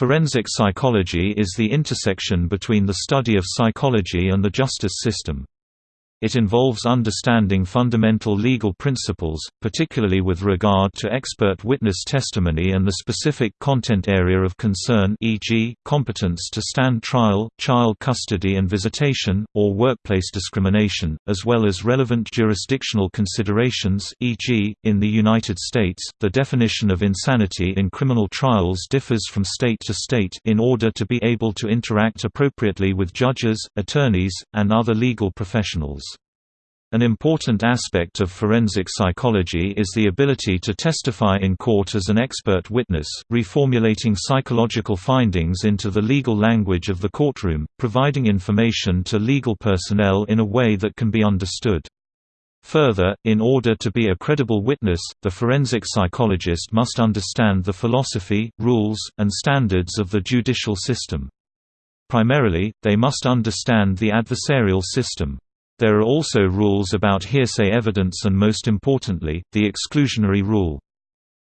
Forensic psychology is the intersection between the study of psychology and the justice system. It involves understanding fundamental legal principles, particularly with regard to expert witness testimony and the specific content area of concern e.g., competence to stand trial, child custody and visitation, or workplace discrimination, as well as relevant jurisdictional considerations e.g., in the United States, the definition of insanity in criminal trials differs from state to state in order to be able to interact appropriately with judges, attorneys, and other legal professionals. An important aspect of forensic psychology is the ability to testify in court as an expert witness, reformulating psychological findings into the legal language of the courtroom, providing information to legal personnel in a way that can be understood. Further, in order to be a credible witness, the forensic psychologist must understand the philosophy, rules, and standards of the judicial system. Primarily, they must understand the adversarial system. There are also rules about hearsay evidence and most importantly, the exclusionary rule.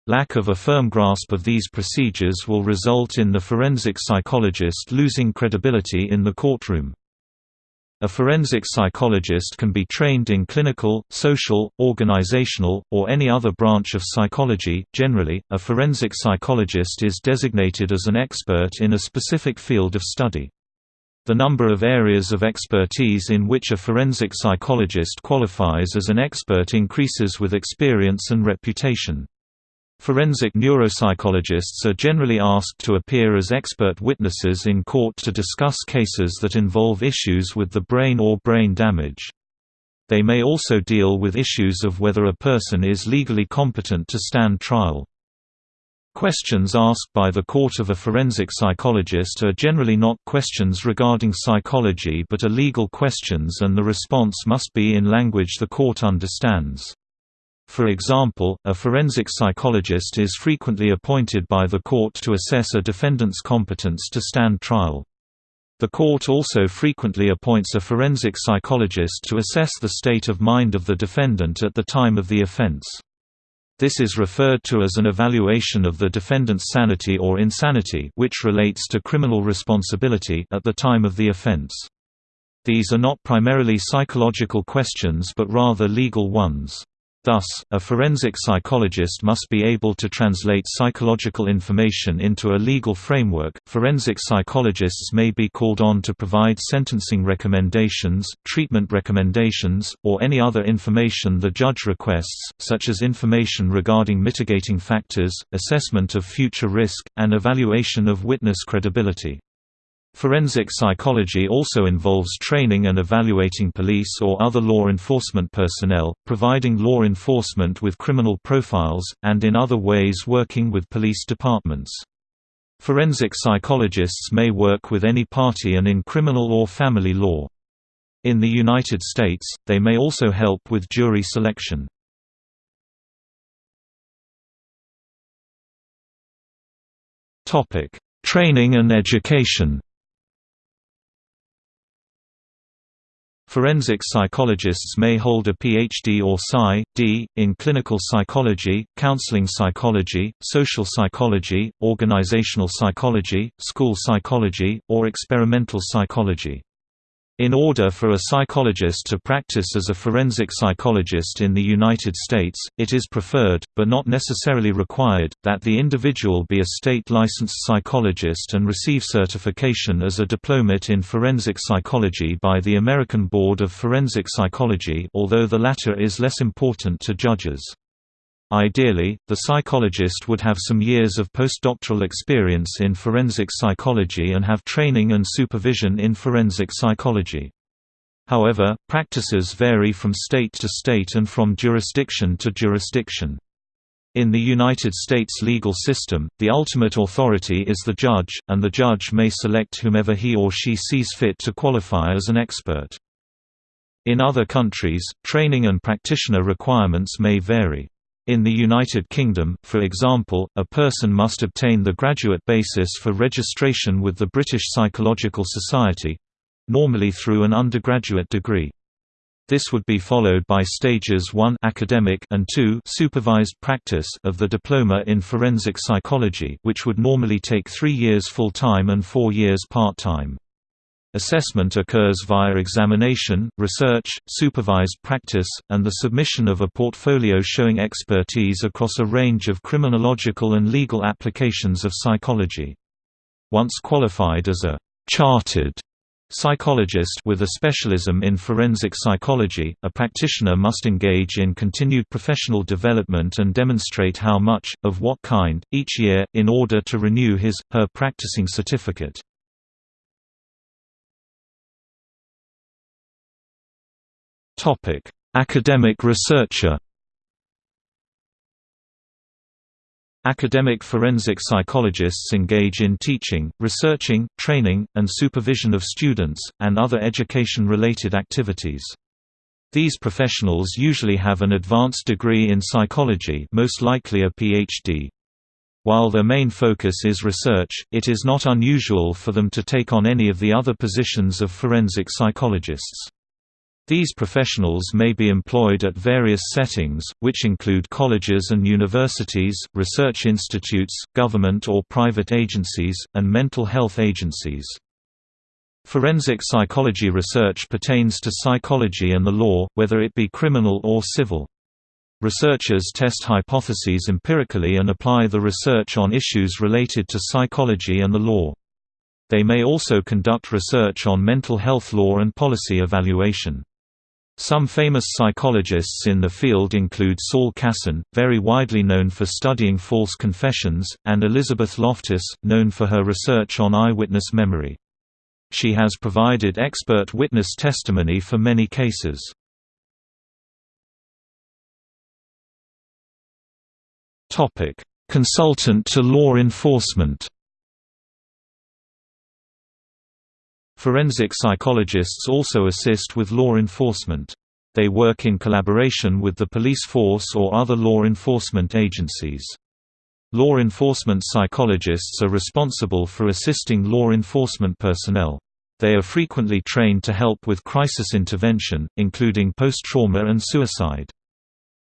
Lack of a firm grasp of these procedures will result in the forensic psychologist losing credibility in the courtroom. A forensic psychologist can be trained in clinical, social, organizational, or any other branch of psychology. Generally, a forensic psychologist is designated as an expert in a specific field of study. The number of areas of expertise in which a forensic psychologist qualifies as an expert increases with experience and reputation. Forensic neuropsychologists are generally asked to appear as expert witnesses in court to discuss cases that involve issues with the brain or brain damage. They may also deal with issues of whether a person is legally competent to stand trial. Questions asked by the court of a forensic psychologist are generally not questions regarding psychology but are legal questions and the response must be in language the court understands. For example, a forensic psychologist is frequently appointed by the court to assess a defendant's competence to stand trial. The court also frequently appoints a forensic psychologist to assess the state of mind of the defendant at the time of the offense. This is referred to as an evaluation of the defendant's sanity or insanity which relates to criminal responsibility at the time of the offense. These are not primarily psychological questions but rather legal ones. Thus, a forensic psychologist must be able to translate psychological information into a legal framework. Forensic psychologists may be called on to provide sentencing recommendations, treatment recommendations, or any other information the judge requests, such as information regarding mitigating factors, assessment of future risk, and evaluation of witness credibility. Forensic psychology also involves training and evaluating police or other law enforcement personnel, providing law enforcement with criminal profiles, and in other ways working with police departments. Forensic psychologists may work with any party and in criminal or family law. In the United States, they may also help with jury selection. Training and education Forensic psychologists may hold a PhD or Psy.D. in clinical psychology, counseling psychology, social psychology, organizational psychology, school psychology, or experimental psychology. In order for a psychologist to practice as a forensic psychologist in the United States, it is preferred, but not necessarily required, that the individual be a state-licensed psychologist and receive certification as a diplomat in forensic psychology by the American Board of Forensic Psychology although the latter is less important to judges. Ideally, the psychologist would have some years of postdoctoral experience in forensic psychology and have training and supervision in forensic psychology. However, practices vary from state to state and from jurisdiction to jurisdiction. In the United States legal system, the ultimate authority is the judge, and the judge may select whomever he or she sees fit to qualify as an expert. In other countries, training and practitioner requirements may vary. In the United Kingdom, for example, a person must obtain the graduate basis for registration with the British Psychological Society—normally through an undergraduate degree. This would be followed by stages 1 academic and 2 supervised practice of the diploma in forensic psychology which would normally take 3 years full-time and 4 years part-time. Assessment occurs via examination, research, supervised practice, and the submission of a portfolio showing expertise across a range of criminological and legal applications of psychology. Once qualified as a chartered psychologist with a specialism in forensic psychology, a practitioner must engage in continued professional development and demonstrate how much, of what kind, each year, in order to renew his, her practicing certificate. Academic researcher Academic forensic psychologists engage in teaching, researching, training, and supervision of students, and other education-related activities. These professionals usually have an advanced degree in psychology most likely a PhD. While their main focus is research, it is not unusual for them to take on any of the other positions of forensic psychologists. These professionals may be employed at various settings, which include colleges and universities, research institutes, government or private agencies, and mental health agencies. Forensic psychology research pertains to psychology and the law, whether it be criminal or civil. Researchers test hypotheses empirically and apply the research on issues related to psychology and the law. They may also conduct research on mental health law and policy evaluation. Some famous psychologists in the field include Saul Kassin, very widely known for studying false confessions, and Elizabeth Loftus, known for her research on eyewitness memory. She has provided expert witness testimony for many cases. Consultant to law enforcement Forensic psychologists also assist with law enforcement. They work in collaboration with the police force or other law enforcement agencies. Law enforcement psychologists are responsible for assisting law enforcement personnel. They are frequently trained to help with crisis intervention, including post-trauma and suicide.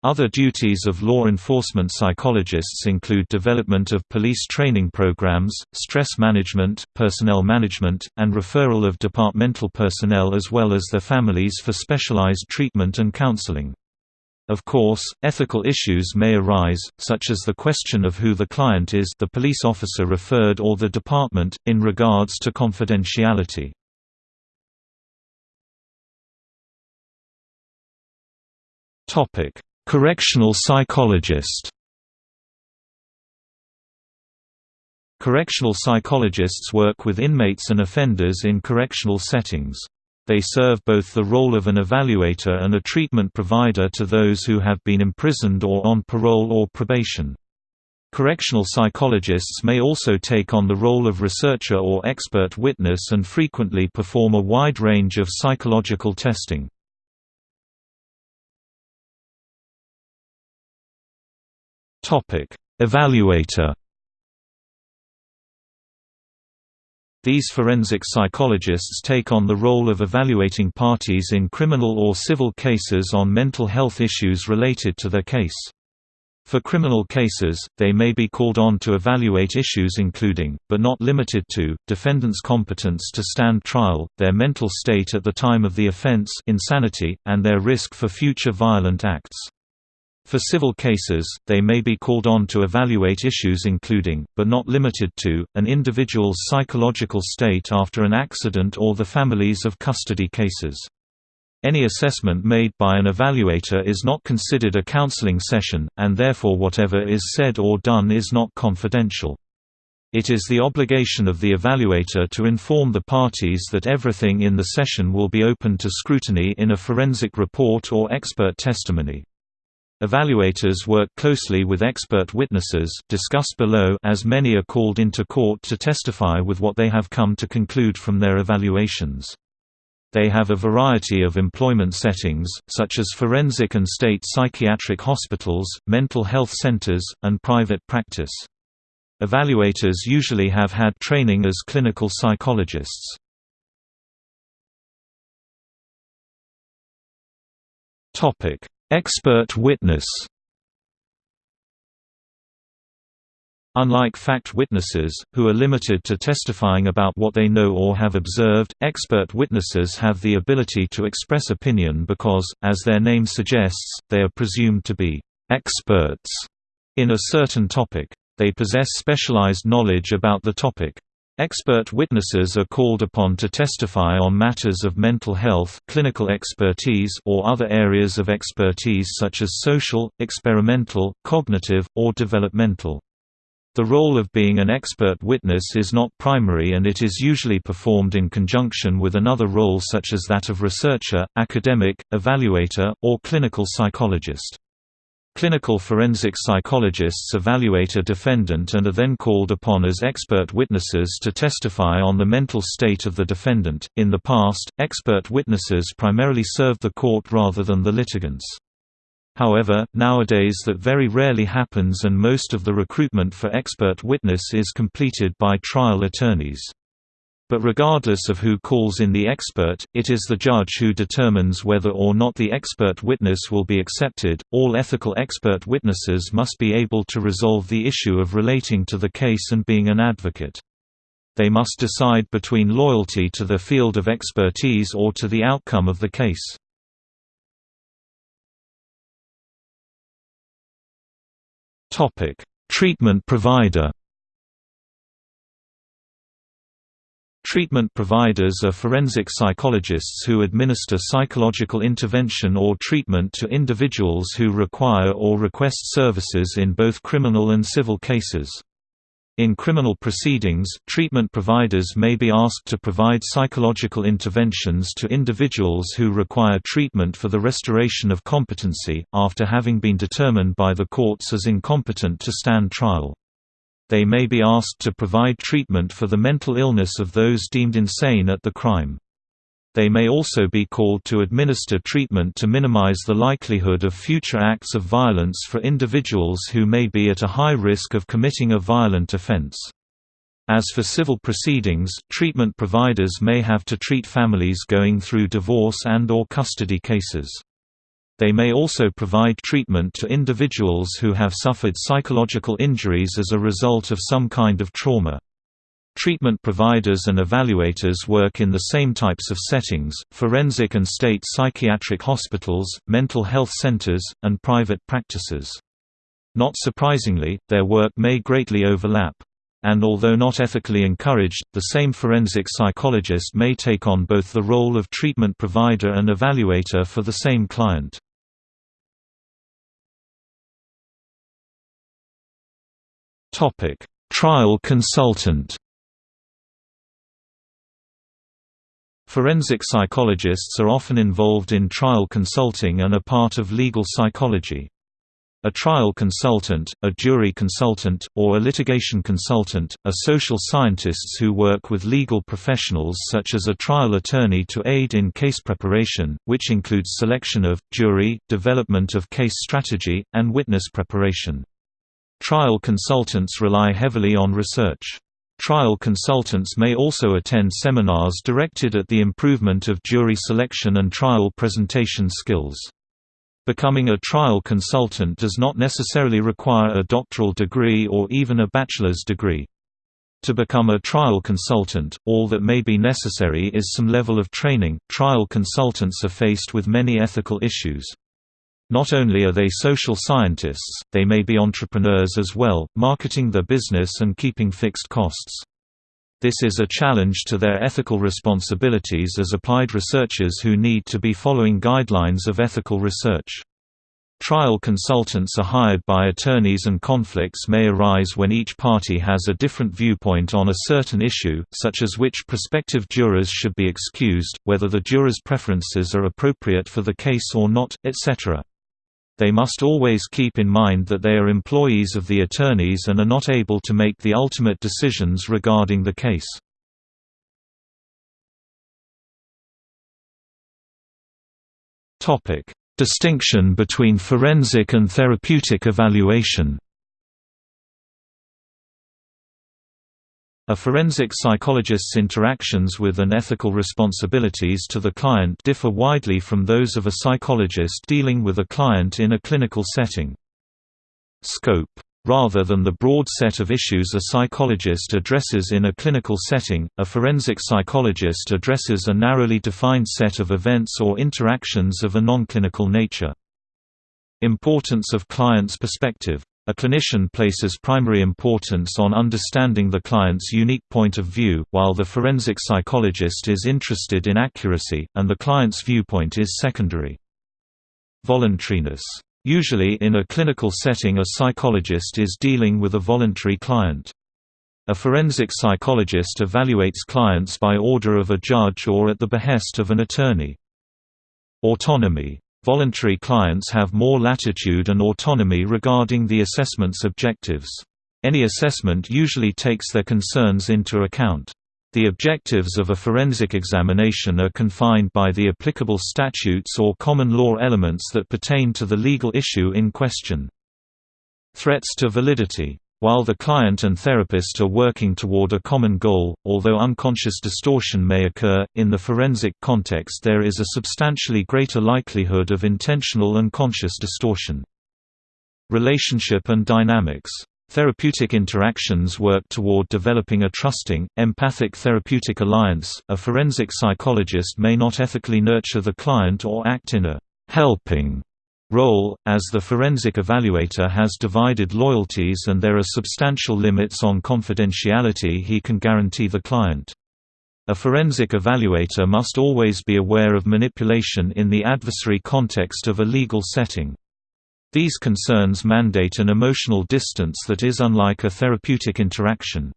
Other duties of law enforcement psychologists include development of police training programs, stress management, personnel management, and referral of departmental personnel as well as their families for specialized treatment and counseling. Of course, ethical issues may arise, such as the question of who the client is the police officer referred or the department, in regards to confidentiality. Topic Correctional psychologist Correctional psychologists work with inmates and offenders in correctional settings. They serve both the role of an evaluator and a treatment provider to those who have been imprisoned or on parole or probation. Correctional psychologists may also take on the role of researcher or expert witness and frequently perform a wide range of psychological testing. Topic: Evaluator. These forensic psychologists take on the role of evaluating parties in criminal or civil cases on mental health issues related to their case. For criminal cases, they may be called on to evaluate issues including, but not limited to, defendant's competence to stand trial, their mental state at the time of the offense insanity, and their risk for future violent acts. For civil cases, they may be called on to evaluate issues including, but not limited to, an individual's psychological state after an accident or the families of custody cases. Any assessment made by an evaluator is not considered a counseling session, and therefore whatever is said or done is not confidential. It is the obligation of the evaluator to inform the parties that everything in the session will be open to scrutiny in a forensic report or expert testimony. Evaluators work closely with expert witnesses discussed below as many are called into court to testify with what they have come to conclude from their evaluations. They have a variety of employment settings, such as forensic and state psychiatric hospitals, mental health centers, and private practice. Evaluators usually have had training as clinical psychologists. Expert witness Unlike fact witnesses, who are limited to testifying about what they know or have observed, expert witnesses have the ability to express opinion because, as their name suggests, they are presumed to be «experts» in a certain topic. They possess specialized knowledge about the topic. Expert witnesses are called upon to testify on matters of mental health clinical expertise or other areas of expertise such as social, experimental, cognitive, or developmental. The role of being an expert witness is not primary and it is usually performed in conjunction with another role such as that of researcher, academic, evaluator, or clinical psychologist. Clinical forensic psychologists evaluate a defendant and are then called upon as expert witnesses to testify on the mental state of the defendant. In the past, expert witnesses primarily served the court rather than the litigants. However, nowadays that very rarely happens and most of the recruitment for expert witness is completed by trial attorneys. But regardless of who calls in the expert, it is the judge who determines whether or not the expert witness will be accepted. All ethical expert witnesses must be able to resolve the issue of relating to the case and being an advocate. They must decide between loyalty to the field of expertise or to the outcome of the case. Topic: Treatment provider. Treatment providers are forensic psychologists who administer psychological intervention or treatment to individuals who require or request services in both criminal and civil cases. In criminal proceedings, treatment providers may be asked to provide psychological interventions to individuals who require treatment for the restoration of competency, after having been determined by the courts as incompetent to stand trial. They may be asked to provide treatment for the mental illness of those deemed insane at the crime. They may also be called to administer treatment to minimize the likelihood of future acts of violence for individuals who may be at a high risk of committing a violent offense. As for civil proceedings, treatment providers may have to treat families going through divorce and or custody cases. They may also provide treatment to individuals who have suffered psychological injuries as a result of some kind of trauma. Treatment providers and evaluators work in the same types of settings, forensic and state psychiatric hospitals, mental health centers, and private practices. Not surprisingly, their work may greatly overlap. And although not ethically encouraged, the same forensic psychologist may take on both the role of treatment provider and evaluator for the same client. Trial consultant Forensic psychologists are often involved in trial consulting and are part of legal psychology. A trial consultant, a jury consultant, or a litigation consultant, are social scientists who work with legal professionals such as a trial attorney to aid in case preparation, which includes selection of, jury, development of case strategy, and witness preparation. Trial consultants rely heavily on research. Trial consultants may also attend seminars directed at the improvement of jury selection and trial presentation skills. Becoming a trial consultant does not necessarily require a doctoral degree or even a bachelor's degree. To become a trial consultant, all that may be necessary is some level of training. Trial consultants are faced with many ethical issues. Not only are they social scientists, they may be entrepreneurs as well, marketing their business and keeping fixed costs. This is a challenge to their ethical responsibilities as applied researchers who need to be following guidelines of ethical research. Trial consultants are hired by attorneys and conflicts may arise when each party has a different viewpoint on a certain issue, such as which prospective jurors should be excused, whether the jurors' preferences are appropriate for the case or not, etc. They must always keep in mind that they are employees of the attorneys and are not able to make the ultimate decisions regarding the case. Distinction between forensic and therapeutic evaluation A forensic psychologist's interactions with and ethical responsibilities to the client differ widely from those of a psychologist dealing with a client in a clinical setting. Scope Rather than the broad set of issues a psychologist addresses in a clinical setting, a forensic psychologist addresses a narrowly defined set of events or interactions of a non-clinical nature. Importance of client's perspective a clinician places primary importance on understanding the client's unique point of view, while the forensic psychologist is interested in accuracy, and the client's viewpoint is secondary. Voluntariness. Usually in a clinical setting a psychologist is dealing with a voluntary client. A forensic psychologist evaluates clients by order of a judge or at the behest of an attorney. Autonomy Voluntary clients have more latitude and autonomy regarding the assessment's objectives. Any assessment usually takes their concerns into account. The objectives of a forensic examination are confined by the applicable statutes or common law elements that pertain to the legal issue in question. Threats to validity while the client and therapist are working toward a common goal, although unconscious distortion may occur, in the forensic context there is a substantially greater likelihood of intentional and conscious distortion. Relationship and dynamics Therapeutic interactions work toward developing a trusting, empathic therapeutic alliance. A forensic psychologist may not ethically nurture the client or act in a helping role, as the forensic evaluator has divided loyalties and there are substantial limits on confidentiality he can guarantee the client. A forensic evaluator must always be aware of manipulation in the adversary context of a legal setting. These concerns mandate an emotional distance that is unlike a therapeutic interaction.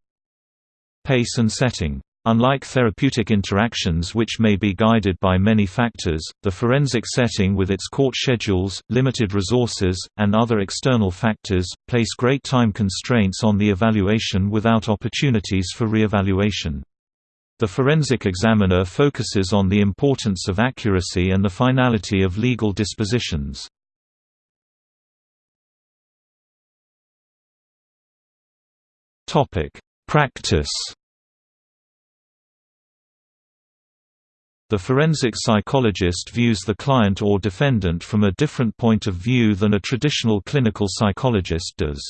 Pace and setting Unlike therapeutic interactions which may be guided by many factors, the forensic setting with its court schedules, limited resources, and other external factors, place great time constraints on the evaluation without opportunities for re-evaluation. The forensic examiner focuses on the importance of accuracy and the finality of legal dispositions. Practice The forensic psychologist views the client or defendant from a different point of view than a traditional clinical psychologist does.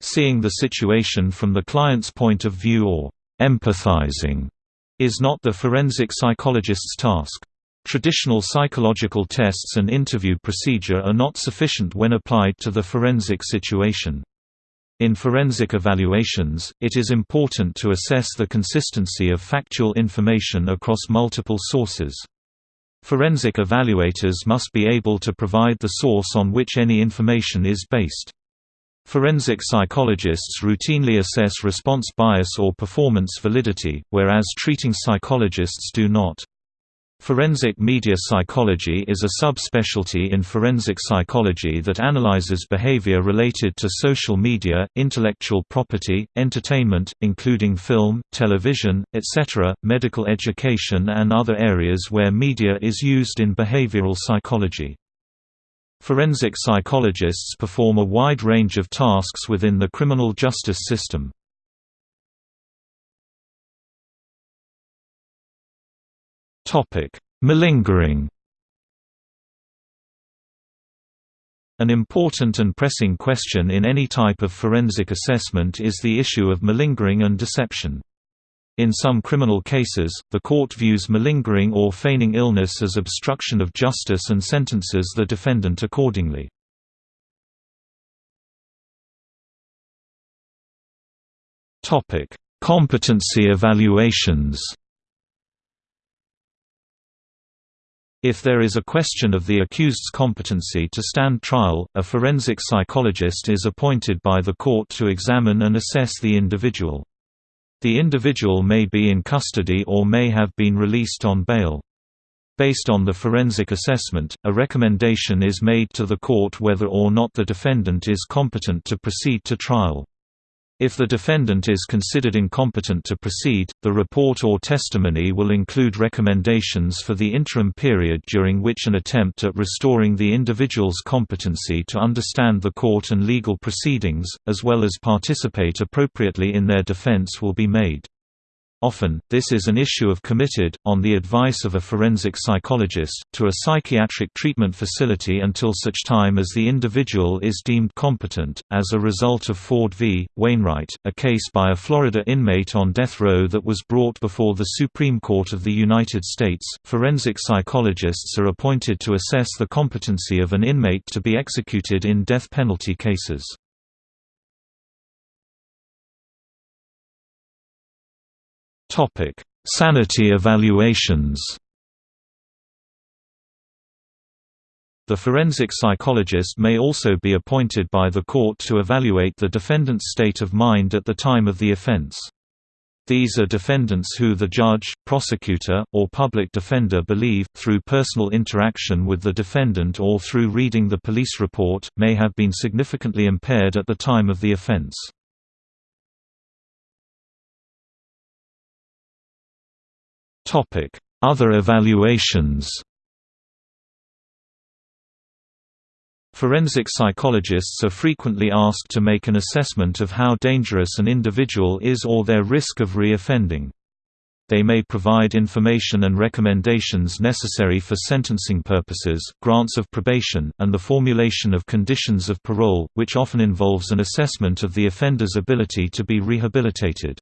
Seeing the situation from the client's point of view or empathizing is not the forensic psychologist's task. Traditional psychological tests and interview procedure are not sufficient when applied to the forensic situation. In forensic evaluations, it is important to assess the consistency of factual information across multiple sources. Forensic evaluators must be able to provide the source on which any information is based. Forensic psychologists routinely assess response bias or performance validity, whereas treating psychologists do not. Forensic media psychology is a subspecialty in forensic psychology that analyzes behavior related to social media, intellectual property, entertainment, including film, television, etc., medical education and other areas where media is used in behavioral psychology. Forensic psychologists perform a wide range of tasks within the criminal justice system. Topic: Malingering. An important and pressing question in any type of forensic assessment is the issue of malingering and deception. In some criminal cases, the court views malingering or feigning illness as obstruction of justice and sentences the defendant accordingly. Competency evaluations If there is a question of the accused's competency to stand trial, a forensic psychologist is appointed by the court to examine and assess the individual. The individual may be in custody or may have been released on bail. Based on the forensic assessment, a recommendation is made to the court whether or not the defendant is competent to proceed to trial. If the defendant is considered incompetent to proceed, the report or testimony will include recommendations for the interim period during which an attempt at restoring the individual's competency to understand the court and legal proceedings, as well as participate appropriately in their defense will be made. Often, this is an issue of committed, on the advice of a forensic psychologist, to a psychiatric treatment facility until such time as the individual is deemed competent. As a result of Ford v. Wainwright, a case by a Florida inmate on death row that was brought before the Supreme Court of the United States, forensic psychologists are appointed to assess the competency of an inmate to be executed in death penalty cases. Topic: Sanity evaluations. The forensic psychologist may also be appointed by the court to evaluate the defendant's state of mind at the time of the offense. These are defendants who the judge, prosecutor, or public defender believe, through personal interaction with the defendant or through reading the police report, may have been significantly impaired at the time of the offense. Other evaluations Forensic psychologists are frequently asked to make an assessment of how dangerous an individual is or their risk of re-offending. They may provide information and recommendations necessary for sentencing purposes, grants of probation, and the formulation of conditions of parole, which often involves an assessment of the offender's ability to be rehabilitated.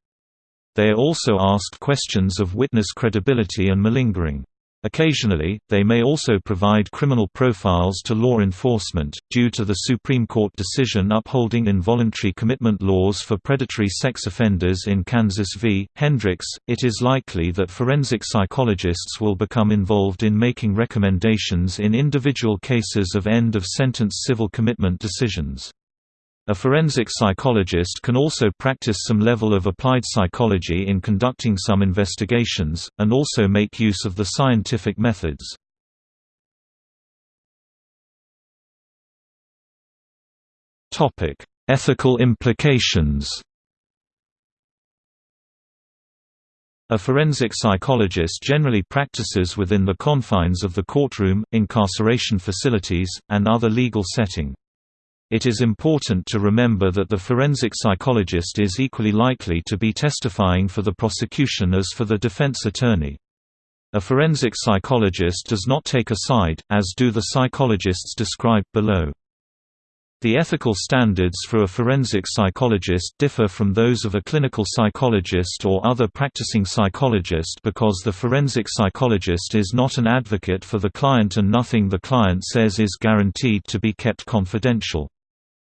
They are also asked questions of witness credibility and malingering. Occasionally, they may also provide criminal profiles to law enforcement. Due to the Supreme Court decision upholding involuntary commitment laws for predatory sex offenders in Kansas v. Hendricks, it is likely that forensic psychologists will become involved in making recommendations in individual cases of end of sentence civil commitment decisions. A forensic psychologist can also practice some level of applied psychology in conducting some investigations, and also make use of the scientific methods. Ethical implications A forensic psychologist generally practices within the confines of the courtroom, incarceration facilities, and other legal setting. It is important to remember that the forensic psychologist is equally likely to be testifying for the prosecution as for the defense attorney. A forensic psychologist does not take a side, as do the psychologists described below. The ethical standards for a forensic psychologist differ from those of a clinical psychologist or other practicing psychologist because the forensic psychologist is not an advocate for the client and nothing the client says is guaranteed to be kept confidential.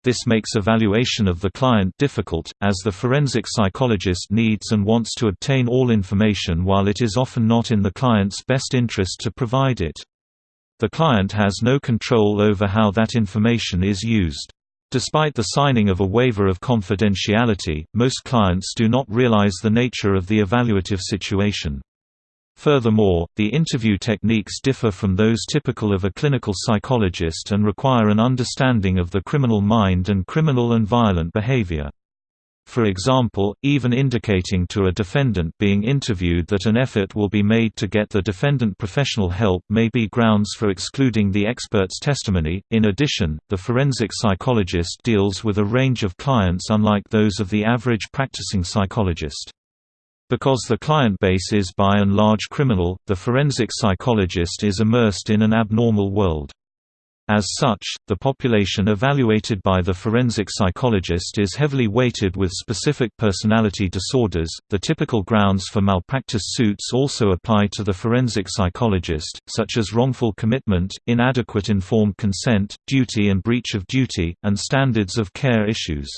This makes evaluation of the client difficult, as the forensic psychologist needs and wants to obtain all information while it is often not in the client's best interest to provide it. The client has no control over how that information is used. Despite the signing of a waiver of confidentiality, most clients do not realize the nature of the evaluative situation. Furthermore, the interview techniques differ from those typical of a clinical psychologist and require an understanding of the criminal mind and criminal and violent behavior. For example, even indicating to a defendant being interviewed that an effort will be made to get the defendant professional help may be grounds for excluding the expert's testimony. In addition, the forensic psychologist deals with a range of clients unlike those of the average practicing psychologist. Because the client base is by and large criminal, the forensic psychologist is immersed in an abnormal world. As such, the population evaluated by the forensic psychologist is heavily weighted with specific personality disorders. The typical grounds for malpractice suits also apply to the forensic psychologist, such as wrongful commitment, inadequate informed consent, duty and breach of duty, and standards of care issues.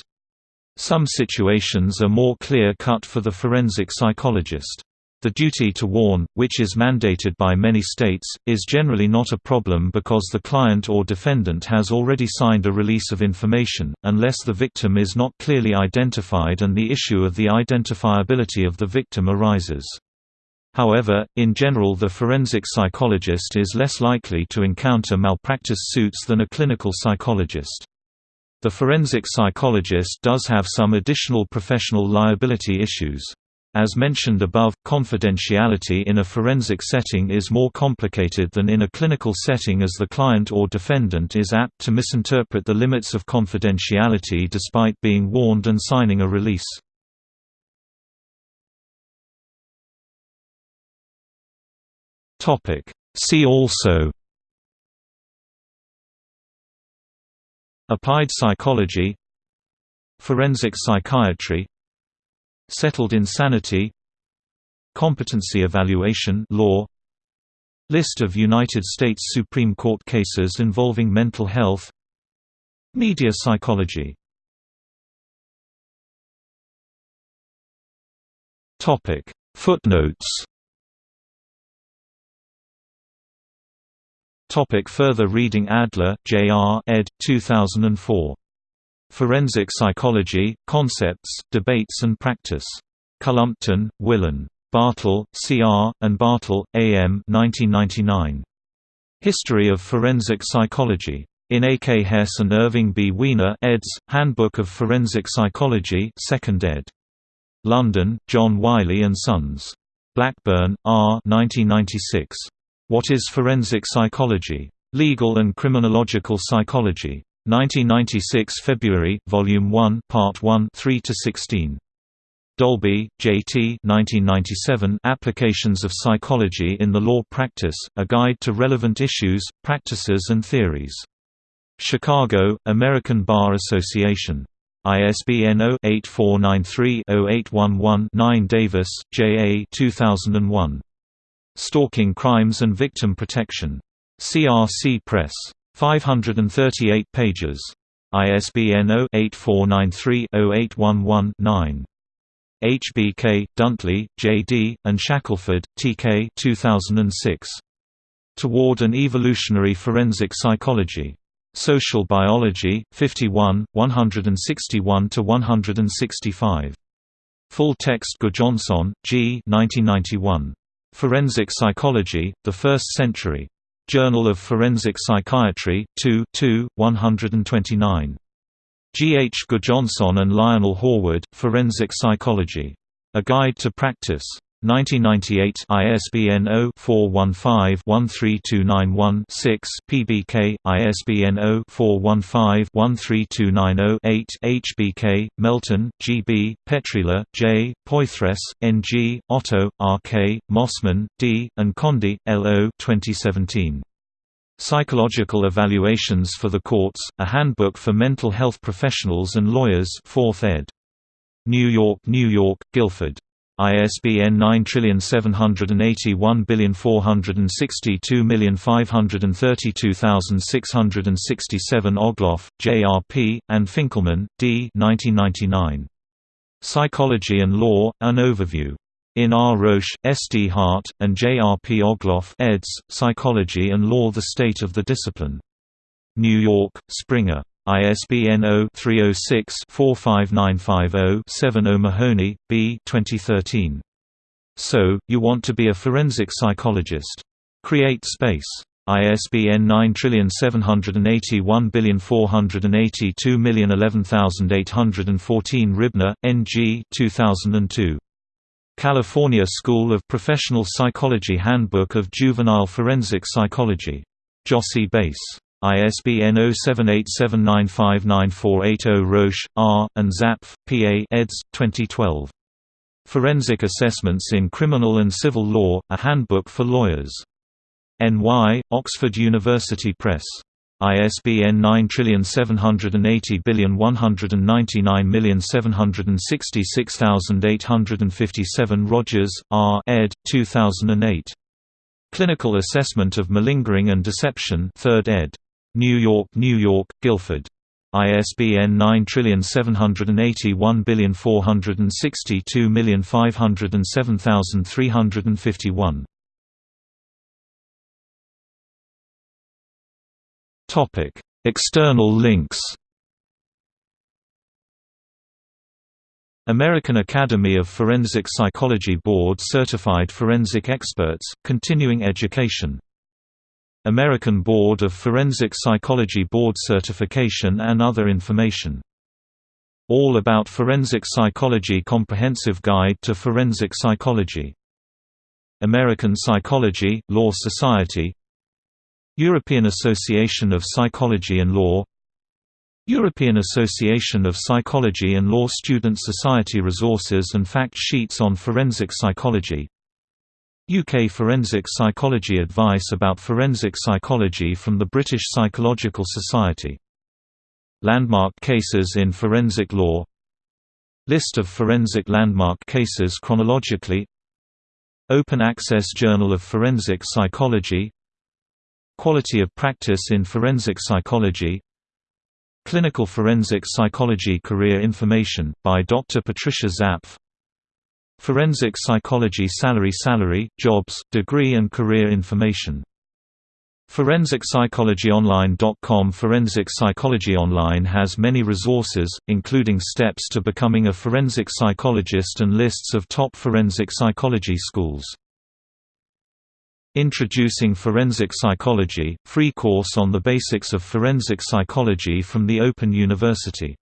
Some situations are more clear-cut for the forensic psychologist. The duty to warn, which is mandated by many states, is generally not a problem because the client or defendant has already signed a release of information, unless the victim is not clearly identified and the issue of the identifiability of the victim arises. However, in general the forensic psychologist is less likely to encounter malpractice suits than a clinical psychologist. The forensic psychologist does have some additional professional liability issues. As mentioned above, confidentiality in a forensic setting is more complicated than in a clinical setting as the client or defendant is apt to misinterpret the limits of confidentiality despite being warned and signing a release. See also Applied psychology Forensic psychiatry Settled insanity Competency evaluation law List of United States Supreme Court cases involving mental health Media psychology. Footnotes Topic further reading Adler, J.R. ed. 2004. Forensic Psychology, Concepts, Debates and Practice. Cullompton, Willan. Bartol, C.R., and Bartol, A.M. 1999. History of Forensic Psychology. In A. K. Hess and Irving B. Weiner eds. Handbook of Forensic Psychology 2nd ed. London, John Wiley & Sons. Blackburn, R. 1996. What is Forensic Psychology? Legal and Criminological Psychology. 1996 February, Volume 1 Part 1 3–16. Dalby, J.T. 1997 Applications of Psychology in the Law Practice, A Guide to Relevant Issues, Practices and Theories. Chicago, American Bar Association. ISBN 0-8493-0811-9 Davis, J. A. 2001. Stalking Crimes and Victim Protection. CRC Press. 538 pages. ISBN 0-8493-0811-9. HBK, Duntley, J.D., and Shackelford, T.K. 2006. Toward an Evolutionary Forensic Psychology. Social Biology, 51, 161–165. Full text Gudjonsson, G. 1991. Forensic Psychology, The First Century. Journal of Forensic Psychiatry, 2 2, 129. G. H. Gudjonsson and Lionel Haward, Forensic Psychology. A Guide to Practice. 1998 ISBN 0-415-13291-6 PBK, ISBN 0-415-13290-8 HBK, Melton, G. B., Petrila, J., Poythress, N. G., Otto, R. K., Mossman, D., and Condie, L. O. 2017. Psychological Evaluations for the Courts, A Handbook for Mental Health Professionals and Lawyers 4th ed. New York, New York, Guilford. ISBN 9781462532667 Ogloff, J.R.P., and Finkelman, D. 1999. Psychology and Law, An Overview. In R. Roesch, S. D. Hart, and J. R. P. Ogloff eds. Psychology and Law The State of the Discipline. New York, Springer. ISBN 0-306-45950-7 O'Mahony, B. 2013. So, You Want to Be a Forensic Psychologist. Create Space. ISBN 9781482011814 Ribner, N. G. 2002. California School of Professional Psychology Handbook of Juvenile Forensic Psychology. Jossey-Bass. ISBN 0787959480 Roesch, R., and Zapf, P.A. eds. 2012. Forensic Assessments in Criminal and Civil Law, A Handbook for Lawyers. N.Y., Oxford University Press. ISBN 9780199766857 Rogers, R. ed. 2008. Clinical Assessment of Malingering and Deception 3rd ed. New York, New York, Guilford. ISBN 9781462507351. Topic: External links. American Academy of Forensic Psychology Board Certified Forensic Experts, Continuing Education American Board of Forensic Psychology Board Certification and other information. All About Forensic Psychology Comprehensive Guide to Forensic Psychology. American Psychology, Law Society European Association of Psychology and Law European Association of Psychology and Law Student Society Resources and fact sheets on forensic psychology UK Forensic Psychology Advice about forensic psychology from the British Psychological Society. Landmark cases in forensic law List of forensic landmark cases chronologically Open Access Journal of Forensic Psychology Quality of Practice in Forensic Psychology Clinical Forensic Psychology Career Information, by Dr. Patricia Zapf Forensic Psychology Salary Salary, Jobs, Degree and Career Information. ForensicPsychologyOnline.com Forensic Psychology Online has many resources, including steps to becoming a forensic psychologist and lists of top forensic psychology schools. Introducing Forensic Psychology, free course on the basics of forensic psychology from the Open University